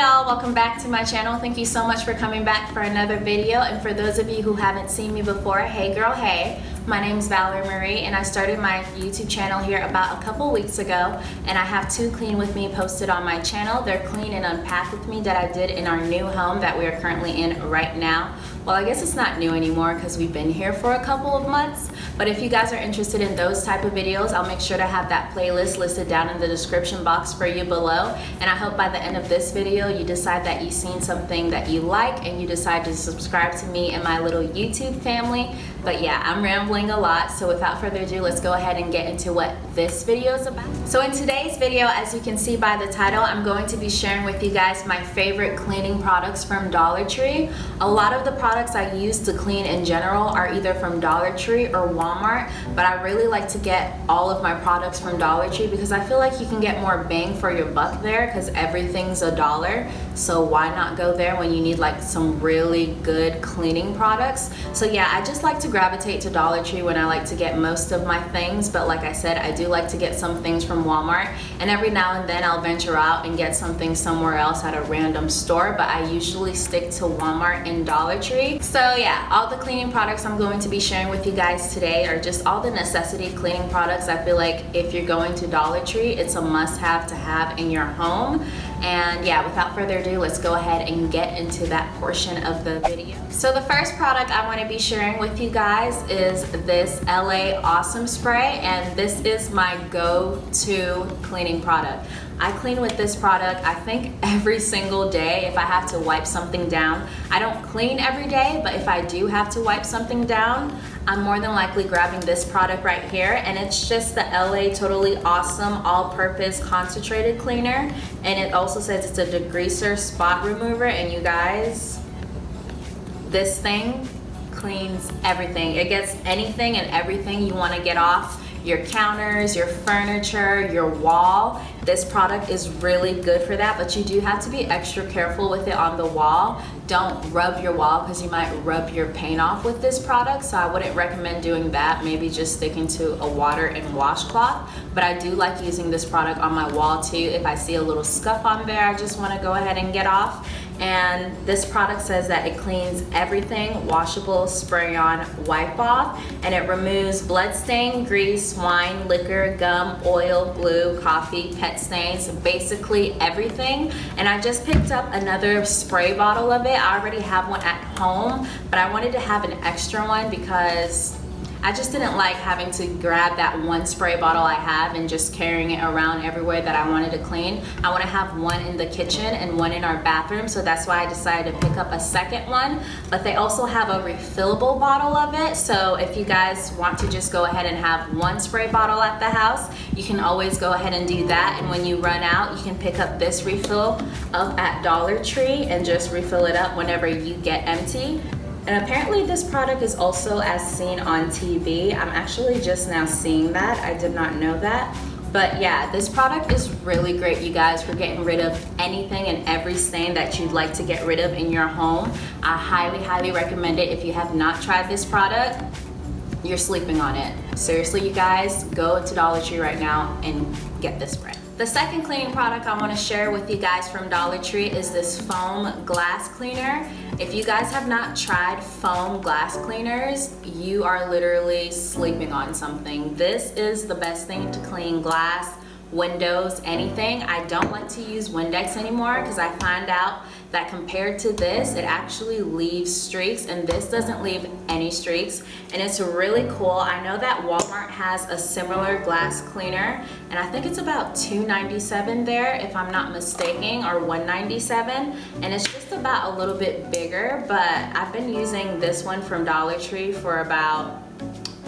Y'all, welcome back to my channel. Thank you so much for coming back for another video. And for those of you who haven't seen me before, hey girl, hey. My name is Valerie Marie and I started my YouTube channel here about a couple weeks ago and I have two clean with me posted on my channel. They're clean and unpack with me that I did in our new home that we are currently in right now. Well, I guess it's not new anymore because we've been here for a couple of months. But if you guys are interested in those type of videos, I'll make sure to have that playlist listed down in the description box for you below. And I hope by the end of this video, you decide that you've seen something that you like and you decide to subscribe to me and my little YouTube family. But yeah, I'm rambling a lot. So without further ado, let's go ahead and get into what this video is about. So in today's video, as you can see by the title, I'm going to be sharing with you guys my favorite cleaning products from Dollar Tree. A lot of the products I use to clean in general are either from Dollar Tree or Walmart, but I really like to get all of my products from Dollar Tree because I feel like you can get more bang for your buck there because everything's a dollar. So why not go there when you need like some really good cleaning products? So yeah, I just like to gravitate to Dollar Tree when I like to get most of my things, but like I said, I do like to get some things from Walmart, and every now and then I'll venture out and get something somewhere else at a random store, but I usually stick to Walmart and Dollar Tree. So yeah, all the cleaning products I'm going to be sharing with you guys today are just all the necessity cleaning products. I feel like if you're going to Dollar Tree, it's a must-have to have in your home. And yeah, without further ado, let's go ahead and get into that portion of the video. So the first product I want to be sharing with you guys is this LA Awesome Spray and this is my go-to cleaning product. I clean with this product I think every single day if I have to wipe something down. I don't clean every day but if I do have to wipe something down I'm more than likely grabbing this product right here and it's just the LA Totally Awesome All-Purpose Concentrated Cleaner and it also says it's a degreaser spot remover and you guys this thing cleans everything. It gets anything and everything you want to get off your counters, your furniture, your wall. This product is really good for that, but you do have to be extra careful with it on the wall. Don't rub your wall because you might rub your paint off with this product, so I wouldn't recommend doing that. Maybe just sticking to a water and washcloth, but I do like using this product on my wall too. If I see a little scuff on there, I just want to go ahead and get off and this product says that it cleans everything washable spray on wipe off and it removes blood stain grease wine liquor gum oil glue coffee pet stains basically everything. And I just picked up another spray bottle of it. I already have one at home but I wanted to have an extra one because I just didn't like having to grab that one spray bottle I have and just carrying it around everywhere that I wanted to clean. I want to have one in the kitchen and one in our bathroom so that's why I decided to pick up a second one. But they also have a refillable bottle of it so if you guys want to just go ahead and have one spray bottle at the house you can always go ahead and do that. And when you run out you can pick up this refill up at Dollar Tree and just refill it up whenever you get empty and apparently this product is also as seen on TV. I'm actually just now seeing that. I did not know that. But yeah, this product is really great, you guys, for getting rid of anything and every stain that you'd like to get rid of in your home. I highly, highly recommend it. If you have not tried this product, you're sleeping on it. Seriously, you guys, go to Dollar Tree right now and get this brand. The second cleaning product I want to share with you guys from Dollar Tree is this foam glass cleaner. If you guys have not tried foam glass cleaners, you are literally sleeping on something. This is the best thing to clean glass windows, anything. I don't like to use Windex anymore because I find out that compared to this, it actually leaves streaks and this doesn't leave any streaks and it's really cool. I know that Walmart has a similar glass cleaner and I think it's about $2.97 there if I'm not mistaken or $1.97 and it's just about a little bit bigger but I've been using this one from Dollar Tree for about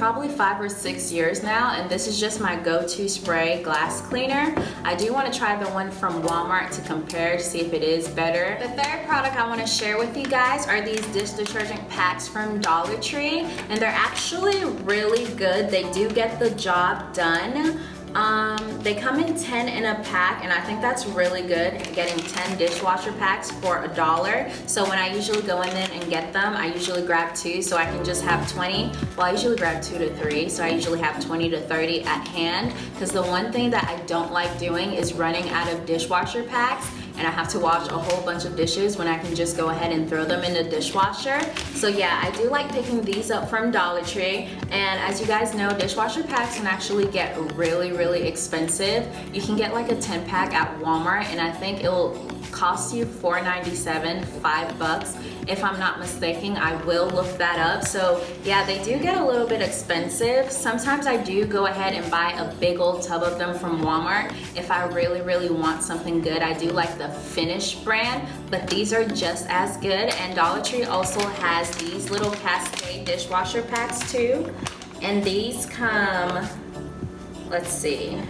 probably five or six years now and this is just my go-to spray glass cleaner. I do want to try the one from Walmart to compare to see if it is better. The third product I want to share with you guys are these dish detergent packs from Dollar Tree and they're actually really good. They do get the job done. Um, they come in 10 in a pack and I think that's really good getting 10 dishwasher packs for a dollar. So when I usually go in there and get them I usually grab two so I can just have 20 well I usually grab two to three so I usually have 20 to 30 at hand. Because the one thing that I don't like doing is running out of dishwasher packs and I have to wash a whole bunch of dishes when I can just go ahead and throw them in the dishwasher. So yeah, I do like picking these up from Dollar Tree. And as you guys know, dishwasher packs can actually get really, really expensive. You can get like a 10 pack at Walmart and I think it'll cost you $4.97, five bucks. If I'm not mistaken, I will look that up. So yeah, they do get a little bit expensive. Sometimes I do go ahead and buy a big old tub of them from Walmart. If I really, really want something good, I do like the Finish brand, but these are just as good. And Dollar Tree also has these little Cascade dishwasher packs too. And these come, let's see,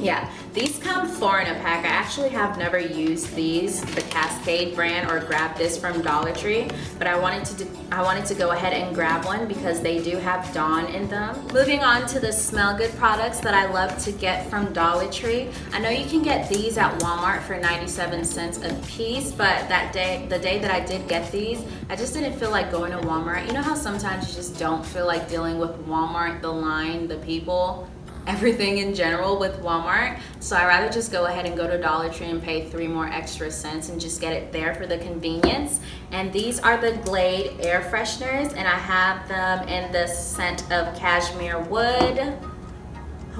yeah, these come four in a pack. I actually have never used these, the Cascade brand, or grabbed this from Dollar Tree, but I wanted to I wanted to go ahead and grab one because they do have Dawn in them. Moving on to the Smell Good products that I love to get from Dollar Tree. I know you can get these at Walmart for 97 cents a piece, but that day, the day that I did get these, I just didn't feel like going to Walmart. You know how sometimes you just don't feel like dealing with Walmart, the line, the people? Everything in general with Walmart. So I rather just go ahead and go to Dollar Tree and pay three more extra cents and just get it there for the convenience. And these are the Glade air fresheners and I have them in the scent of cashmere wood,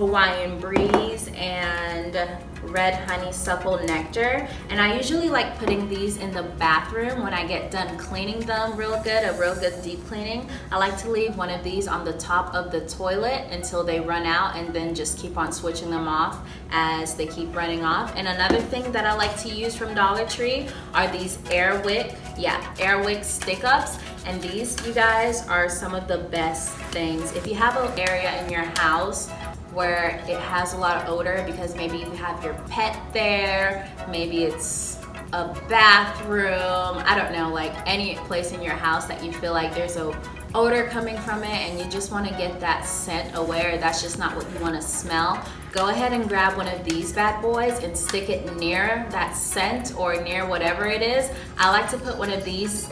Hawaiian breeze, and red honeysuckle nectar. And I usually like putting these in the bathroom when I get done cleaning them real good a real good deep cleaning. I like to leave one of these on the top of the toilet until they run out and then just keep on switching them off as they keep running off. And another thing that I like to use from Dollar Tree are these Airwick yeah Airwick stick ups and these you guys are some of the best things. If you have an area in your house where it has a lot of odor because maybe you have your pet there, maybe it's a bathroom, I don't know, like any place in your house that you feel like there's a odor coming from it and you just want to get that scent away that's just not what you want to smell, go ahead and grab one of these bad boys and stick it near that scent or near whatever it is. I like to put one of these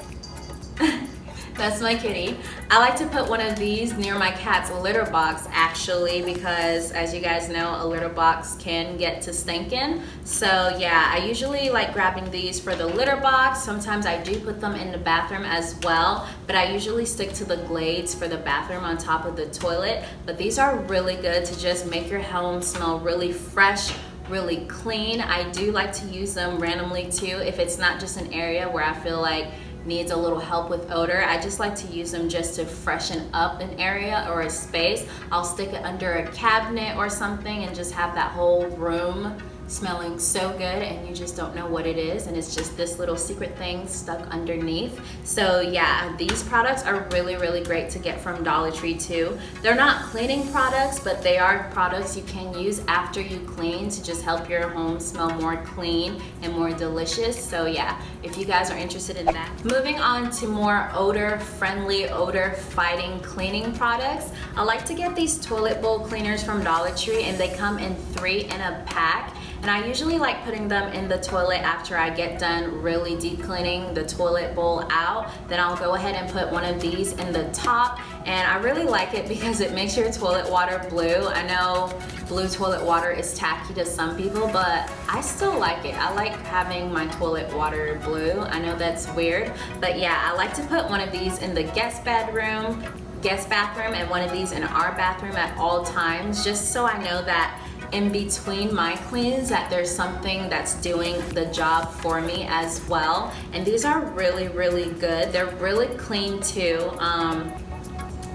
That's my kitty. I like to put one of these near my cat's litter box actually because as you guys know, a litter box can get to stinking. So yeah, I usually like grabbing these for the litter box. Sometimes I do put them in the bathroom as well, but I usually stick to the glades for the bathroom on top of the toilet. But these are really good to just make your home smell really fresh, really clean. I do like to use them randomly too if it's not just an area where I feel like needs a little help with odor, I just like to use them just to freshen up an area or a space. I'll stick it under a cabinet or something and just have that whole room smelling so good and you just don't know what it is and it's just this little secret thing stuck underneath. So yeah these products are really really great to get from Dollar Tree too. They're not cleaning products but they are products you can use after you clean to just help your home smell more clean and more delicious. So yeah if you guys are interested in that. Moving on to more odor friendly odor fighting cleaning products. I like to get these toilet bowl cleaners from Dollar Tree and they come in three in a pack and I usually like putting them in the toilet after I get done really deep cleaning the toilet bowl out. Then I'll go ahead and put one of these in the top. And I really like it because it makes your toilet water blue. I know blue toilet water is tacky to some people, but I still like it. I like having my toilet water blue. I know that's weird, but yeah, I like to put one of these in the guest bedroom, guest bathroom, and one of these in our bathroom at all times, just so I know that in between my cleans that there's something that's doing the job for me as well. And these are really, really good. They're really clean too. Um,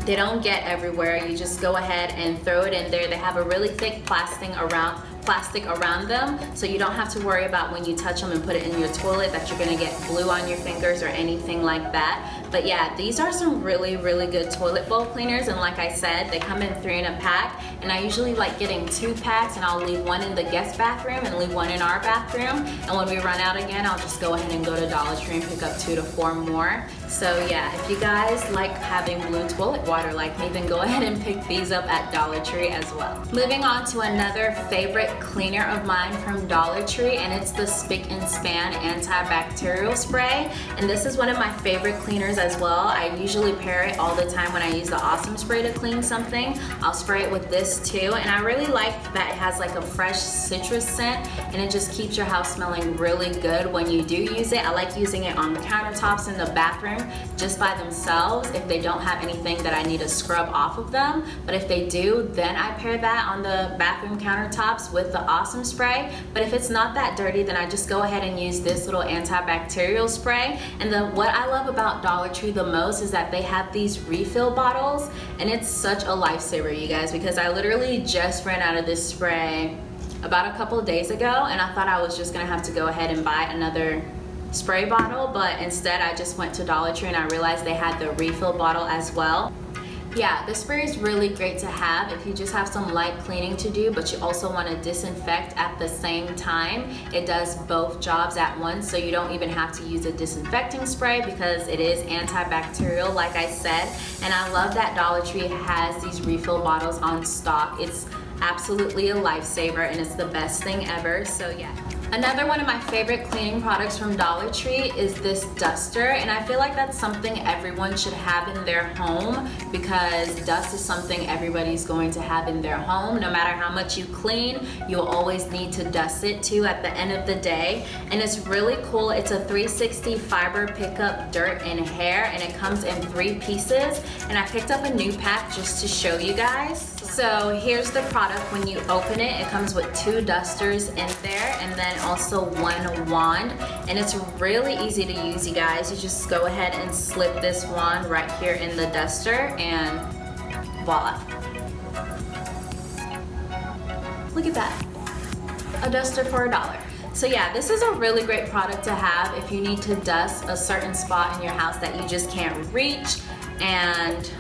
they don't get everywhere. You just go ahead and throw it in there. They have a really thick plastic around plastic around them so you don't have to worry about when you touch them and put it in your toilet that you're gonna get blue on your fingers or anything like that. But yeah, these are some really, really good toilet bowl cleaners. And like I said, they come in three in a pack. And I usually like getting two packs and I'll leave one in the guest bathroom and leave one in our bathroom. And when we run out again, I'll just go ahead and go to Dollar Tree and pick up two to four more. So yeah, if you guys like having blue toilet water like me, then go ahead and pick these up at Dollar Tree as well. Moving on to another favorite cleaner of mine from Dollar Tree, and it's the Spic and Span Antibacterial Spray. And this is one of my favorite cleaners as well. I usually pair it all the time when I use the Awesome Spray to clean something. I'll spray it with this too, and I really like that it has like a fresh citrus scent, and it just keeps your house smelling really good when you do use it. I like using it on the countertops in the bathroom just by themselves if they don't have anything that I need to scrub off of them. But if they do, then I pair that on the bathroom countertops with the Awesome Spray. But if it's not that dirty, then I just go ahead and use this little antibacterial spray. And the, what I love about Dollar Tree the most is that they have these refill bottles and it's such a lifesaver, you guys, because I literally just ran out of this spray about a couple days ago and I thought I was just gonna have to go ahead and buy another spray bottle but instead I just went to Dollar Tree and I realized they had the refill bottle as well. Yeah the spray is really great to have if you just have some light cleaning to do but you also want to disinfect at the same time. It does both jobs at once so you don't even have to use a disinfecting spray because it is antibacterial like I said. And I love that Dollar Tree has these refill bottles on stock. It's absolutely a lifesaver and it's the best thing ever. So yeah Another one of my favorite cleaning products from Dollar Tree is this duster and I feel like that's something everyone should have in their home because dust is something everybody's going to have in their home. No matter how much you clean, you'll always need to dust it too at the end of the day. And it's really cool. It's a 360 fiber pickup dirt and hair and it comes in three pieces. And I picked up a new pack just to show you guys. So here's the product when you open it. It comes with two dusters in there and then also one wand. And it's really easy to use, you guys. You just go ahead and slip this wand right here in the duster and voila. Look at that. A duster for a dollar. So yeah, this is a really great product to have if you need to dust a certain spot in your house that you just can't reach and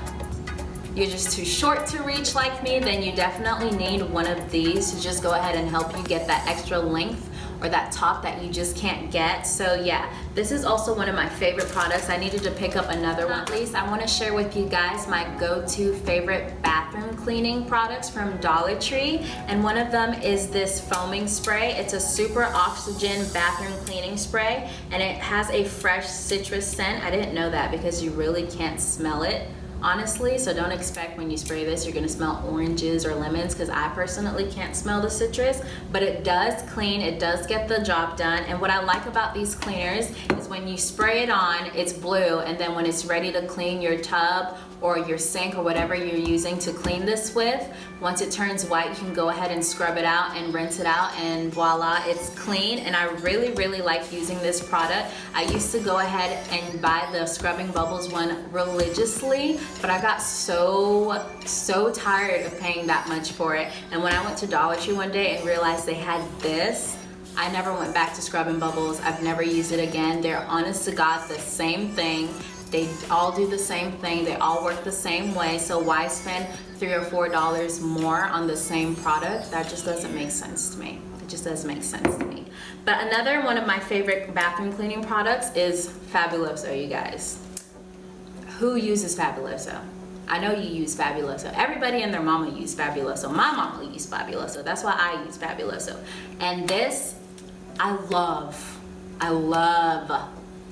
you're just too short to reach like me, then you definitely need one of these to just go ahead and help you get that extra length or that top that you just can't get. So yeah, this is also one of my favorite products. I needed to pick up another one. At least I wanna share with you guys my go-to favorite bathroom cleaning products from Dollar Tree. And one of them is this foaming spray. It's a super oxygen bathroom cleaning spray and it has a fresh citrus scent. I didn't know that because you really can't smell it honestly so don't expect when you spray this you're gonna smell oranges or lemons because I personally can't smell the citrus but it does clean it does get the job done and what I like about these cleaners is when you spray it on it's blue and then when it's ready to clean your tub or your sink or whatever you're using to clean this with once it turns white you can go ahead and scrub it out and rinse it out and voila it's clean and I really really like using this product I used to go ahead and buy the scrubbing bubbles one religiously but I got so, so tired of paying that much for it. And when I went to Dollar Tree one day and realized they had this, I never went back to Scrubbing Bubbles. I've never used it again. They're honest to God the same thing. They all do the same thing. They all work the same way. So why spend three or four dollars more on the same product? That just doesn't make sense to me. It just doesn't make sense to me. But another one of my favorite bathroom cleaning products is Fabuloso, you guys who uses Fabuloso? I know you use Fabuloso. Everybody and their mama use Fabuloso. My mama used Fabuloso. That's why I use Fabuloso. And this, I love. I love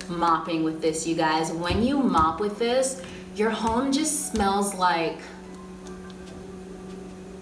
mopping with this, you guys. When you mop with this, your home just smells like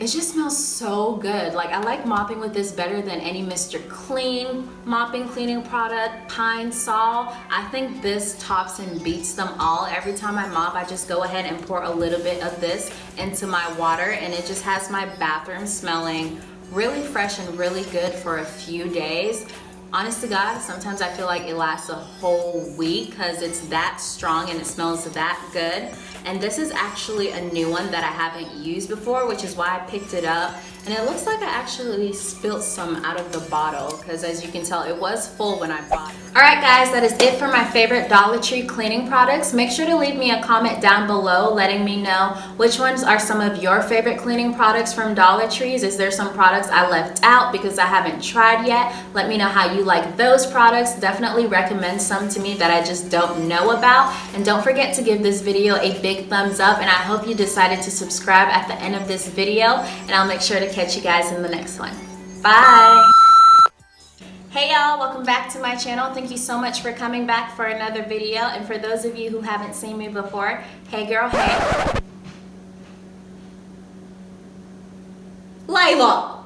it just smells so good. Like I like mopping with this better than any Mr. Clean mopping cleaning product, Pine Sol. I think this tops and beats them all. Every time I mop, I just go ahead and pour a little bit of this into my water and it just has my bathroom smelling really fresh and really good for a few days. Honest to God, sometimes I feel like it lasts a whole week because it's that strong and it smells that good. And this is actually a new one that I haven't used before which is why I picked it up and it looks like I actually spilled some out of the bottle because as you can tell it was full when I bought it. Alright guys that is it for my favorite Dollar Tree cleaning products. Make sure to leave me a comment down below letting me know which ones are some of your favorite cleaning products from Dollar Trees. Is there some products I left out because I haven't tried yet? Let me know how you like those products. Definitely recommend some to me that I just don't know about and don't forget to give this video a big thumbs up and I hope you decided to subscribe at the end of this video and I'll make sure to catch you guys in the next one. Bye! Hey y'all, welcome back to my channel. Thank you so much for coming back for another video. And for those of you who haven't seen me before, hey girl, hey. Layla,